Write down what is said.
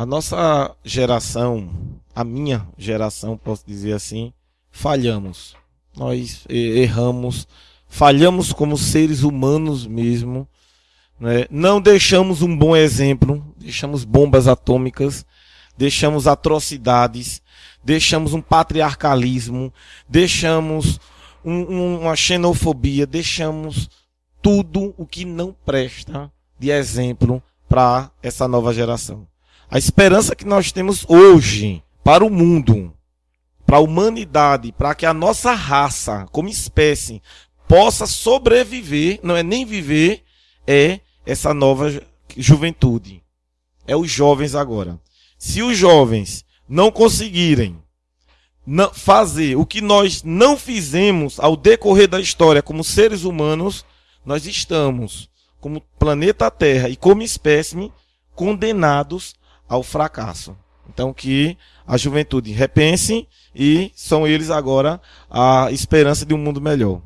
a nossa geração, a minha geração, posso dizer assim, falhamos. Nós erramos, falhamos como seres humanos mesmo. Né? Não deixamos um bom exemplo, deixamos bombas atômicas, deixamos atrocidades, deixamos um patriarcalismo, deixamos um, um, uma xenofobia, deixamos tudo o que não presta de exemplo para essa nova geração. A esperança que nós temos hoje para o mundo, para a humanidade, para que a nossa raça, como espécie, possa sobreviver, não é nem viver, é essa nova juventude. É os jovens agora. Se os jovens não conseguirem fazer o que nós não fizemos ao decorrer da história como seres humanos, nós estamos, como planeta Terra e como espécime, condenados ao fracasso. Então que a juventude repense e são eles agora a esperança de um mundo melhor.